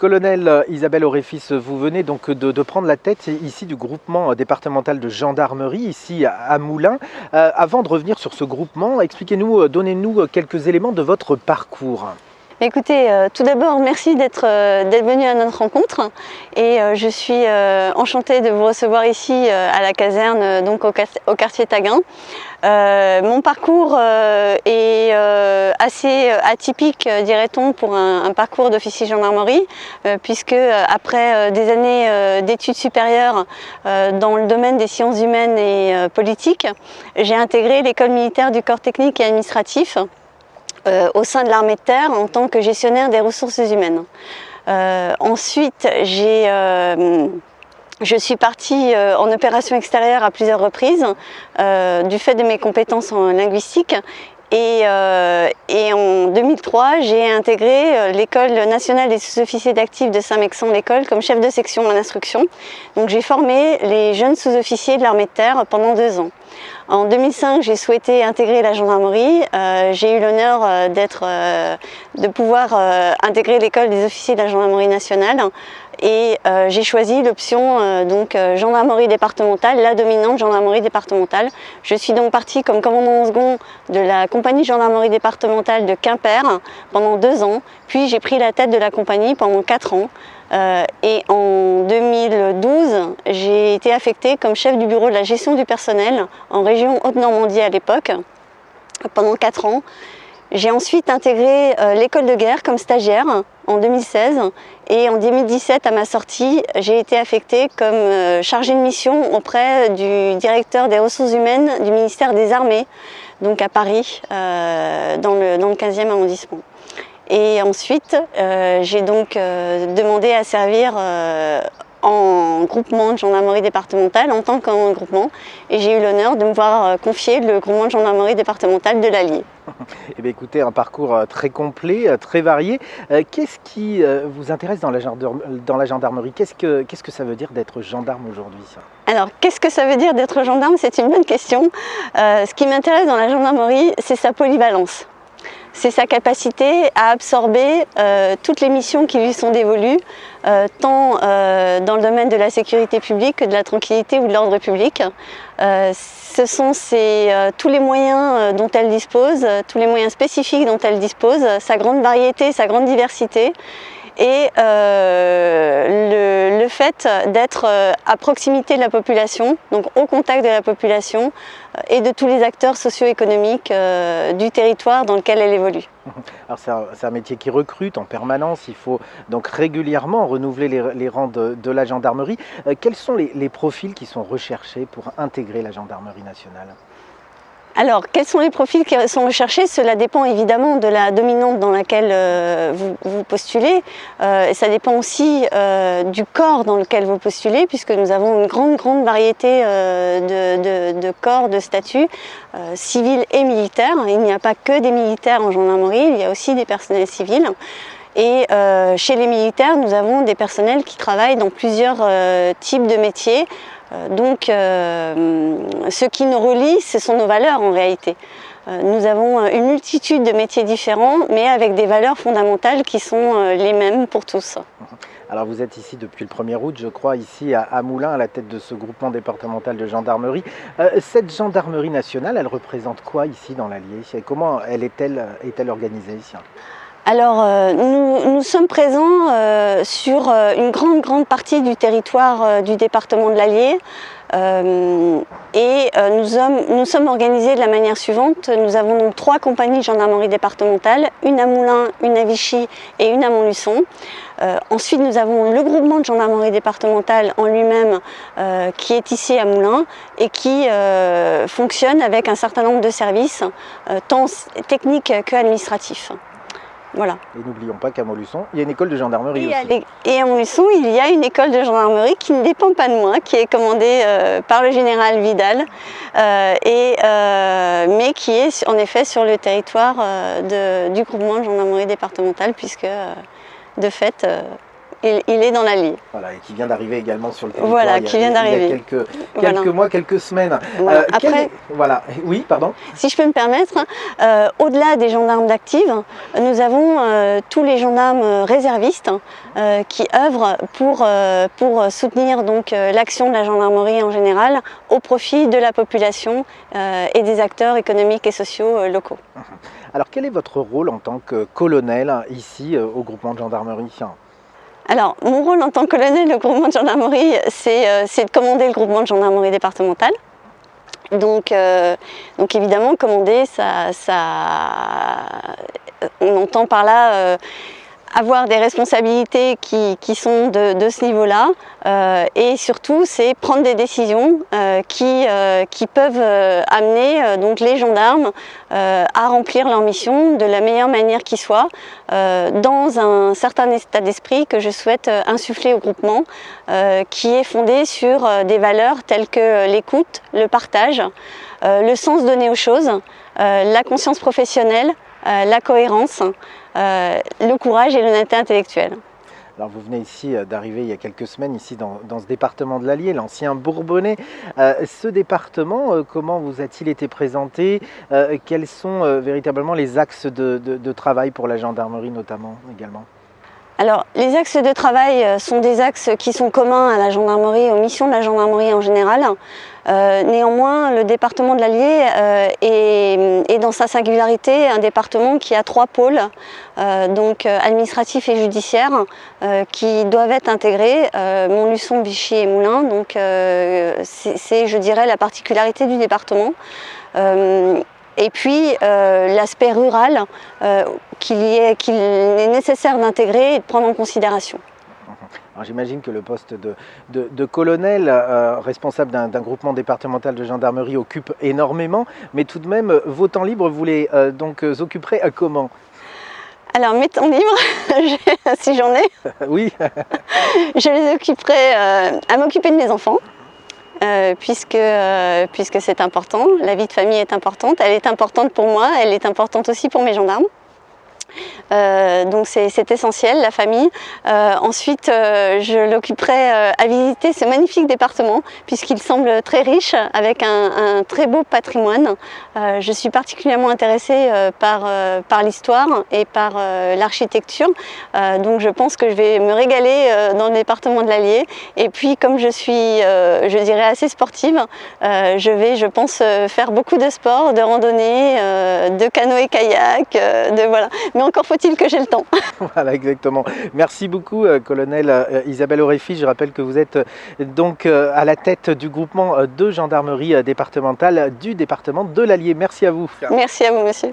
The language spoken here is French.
Colonel Isabelle Auréfis, vous venez donc de, prendre la tête ici du groupement départemental de gendarmerie, ici à Moulins. Euh, avant de revenir sur ce groupement, expliquez-nous, donnez-nous quelques éléments de votre parcours. Écoutez, euh, tout d'abord, merci d'être euh, venu à notre rencontre et euh, je suis enchantée de vous recevoir ici à la caserne, donc au, quartier Taguin. mon parcours est assez atypique, dirait-on, pour un, parcours d'officier gendarmerie, puisque après des années d'études supérieures dans le domaine des sciences humaines et politiques, j'ai intégré l'école militaire du corps technique et administratif euh, au sein de l'armée de terre en tant que gestionnaire des ressources humaines. Euh, ensuite, euh, je suis partie en opération extérieure à plusieurs reprises du fait de mes compétences en linguistique et, en 2003, j'ai intégré l'école nationale des sous-officiers d'actifs de Saint-Mexan, l'école, comme chef de section en instruction. Donc j'ai formé les jeunes sous-officiers de l'armée de terre pendant deux ans. En 2005, j'ai souhaité intégrer la gendarmerie. Euh, j'ai eu l'honneur euh, euh, de pouvoir intégrer l'école des officiers de la gendarmerie nationale et j'ai choisi l'option gendarmerie départementale, la dominante gendarmerie départementale. Je suis donc partie comme commandant second de la compagnie gendarmerie départementale de Quimper pendant deux ans, puis j'ai pris la tête de la compagnie pendant quatre ans. Euh, et en 2012, j'ai été affectée comme chef du bureau de la gestion du personnel en région Haute-Normandie à l'époque, pendant 4 ans. J'ai ensuite intégré euh, l'école de guerre comme stagiaire en 2016 et en 2017 à ma sortie j'ai été affectée comme euh, chargée de mission auprès du directeur des ressources humaines du ministère des armées donc à Paris dans, le, dans le 15e arrondissement. Et ensuite, euh, j'ai donc euh, demandé à servir euh, en groupement de gendarmerie départementale en tant qu'en groupement et j'ai eu l'honneur de me voir confier le groupement de gendarmerie départementale de l'Allier. Eh bien, écoutez, un parcours très complet, très varié. Qu'est-ce qui vous intéresse dans la, gendarmerie? Qu'est-ce que, qu'est-ce que ça veut dire d'être gendarme aujourd'hui Alors, qu'est-ce que ça veut dire d'être gendarme? C'est une bonne question. ce qui m'intéresse dans la gendarmerie, c'est sa polyvalence c'est sa capacité à absorber euh, toutes les missions qui lui sont dévolues, euh, tant euh, dans le domaine de la sécurité publique que de la tranquillité ou de l'ordre public. ce sont tous les moyens dont elle dispose, tous les moyens spécifiques dont elle dispose, sa grande variété, sa grande diversité et le, fait d'être à proximité de la population, donc au contact de la population, et de tous les acteurs socio-économiques euh, du territoire dans lequel elle évolue. Alors c'est un, métier qui recrute en permanence, il faut donc régulièrement renouveler les, rangs de, la gendarmerie. Euh, quels sont les profils qui sont recherchés pour intégrer la gendarmerie nationale? Alors, quels sont les profils qui sont recherchés? Cela dépend évidemment de la dominante dans laquelle euh, vous, postulez. Euh, et ça dépend aussi euh, du corps dans lequel vous postulez, puisque nous avons une grande, grande variété de, corps, de statuts, civils et militaires. Il n'y a pas que des militaires en gendarmerie, il y a aussi des personnels civils. Et chez les militaires, nous avons des personnels qui travaillent dans plusieurs types de métiers, euh, donc euh, ce qui nous relie, ce sont nos valeurs en réalité. Euh, nous avons une multitude de métiers différents, mais avec des valeurs fondamentales qui sont les mêmes pour tous. Alors vous êtes ici depuis le 1er août, je crois, ici à Moulins, à la tête de ce groupement départemental de gendarmerie. cette gendarmerie nationale, elle représente quoi ici dans l'Allier? Comment elle est-elle est -elle organisée ici? Alors, euh, nous, sommes présents euh, sur euh, une grande, grande partie du territoire du département de l'Allier. et nous sommes, nous, sommes, organisés de la manière suivante. Nous avons donc trois compagnies de gendarmerie départementale, une à Moulins, une à Vichy et une à Montluçon. ensuite, nous avons le groupement de gendarmerie départementale en lui-même qui est ici à Moulins et qui fonctionne avec un certain nombre de services, tant techniques qu'administratifs. Voilà. Et n'oublions pas qu'à Montluçon, il y a une école de gendarmerie aussi. Et à Montluçon, il y a une école de gendarmerie qui ne dépend pas de moi, qui est commandée euh, par le général Vidal, euh, et, euh, mais qui est en effet sur le territoire du groupement de gendarmerie départementale, puisque de fait, il, est dans l'Allier. Voilà, et qui vient d'arriver également sur le territoire. Voilà, qui vient d'arriver. Il y a quelques, quelques mois, quelques semaines. Voilà. Après, voilà, oui, pardon. Si je peux me permettre, au-delà des gendarmes d'actifs, nous avons tous les gendarmes réservistes qui œuvrent pour, pour soutenir donc l'action de la gendarmerie en général au profit de la population et des acteurs économiques et sociaux locaux. Alors quel est votre rôle en tant que colonel ici euh, au groupement de gendarmerie? Alors, mon rôle en tant que colonel du groupement de gendarmerie, c'est euh, de commander le groupement de gendarmerie départementale. Donc, euh, donc évidemment, commander, ça, on entend par là avoir des responsabilités qui, qui sont de, de ce niveau-là. Euh, et surtout c'est prendre des décisions euh, qui, euh, qui peuvent amener donc les gendarmes à remplir leur mission de la meilleure manière qui soit dans un certain état d'esprit que je souhaite insuffler au groupement qui est fondé sur des valeurs telles que l'écoute, le partage, le sens donné aux choses, la conscience professionnelle, la cohérence, le courage et l'honnêteté intellectuelle. Alors vous venez ici euh, d'arriver il y a quelques semaines ici dans, ce département de l'Allier, l'ancien Bourbonnais. Euh, ce département, comment vous a-t-il été présenté? Quels sont véritablement les axes de, travail pour la gendarmerie notamment également? Alors, les axes de travail sont des axes qui sont communs à la gendarmerie et aux missions de la gendarmerie en général. Euh, néanmoins, le département de l'Allier euh, est, dans sa singularité un département qui a trois pôles, euh, donc administratif et judiciaire, qui doivent être intégrés, Montluçon, Vichy et Moulins. Donc c'est, je dirais, la particularité du département. Et puis l'aspect rural qu'il est nécessaire d'intégrer et de prendre en considération. J'imagine que le poste de, colonel euh, responsable d'un groupement départemental de gendarmerie occupe énormément, mais tout de même, vos temps libres, vous les euh, donc euh, occuperez à comment? Alors mes temps libres, si j'en ai, oui. je les occuperai à m'occuper de mes enfants, puisque, puisque c'est important, la vie de famille est importante, elle est importante pour moi, elle est importante aussi pour mes gendarmes. Euh, donc c'est essentiel, la famille. Euh, ensuite, euh, je l'occuperai à visiter ce magnifique département puisqu'il semble très riche avec un, très beau patrimoine. je suis particulièrement intéressée par, par l'histoire et par l'architecture. donc je pense que je vais me régaler dans le département de l'Allier. Et puis comme je suis, je dirais, assez sportive, je vais, je pense, faire beaucoup de sport, de randonnée, de canoë-kayak, de voilà encore faut-il que j'ai le temps. voilà, exactement. Merci beaucoup, euh, colonel euh, Isabelle Auréfi. Je rappelle que vous êtes euh, donc à la tête du groupement de gendarmerie départementale du département de l'Allier. Merci à vous. Merci à vous, monsieur.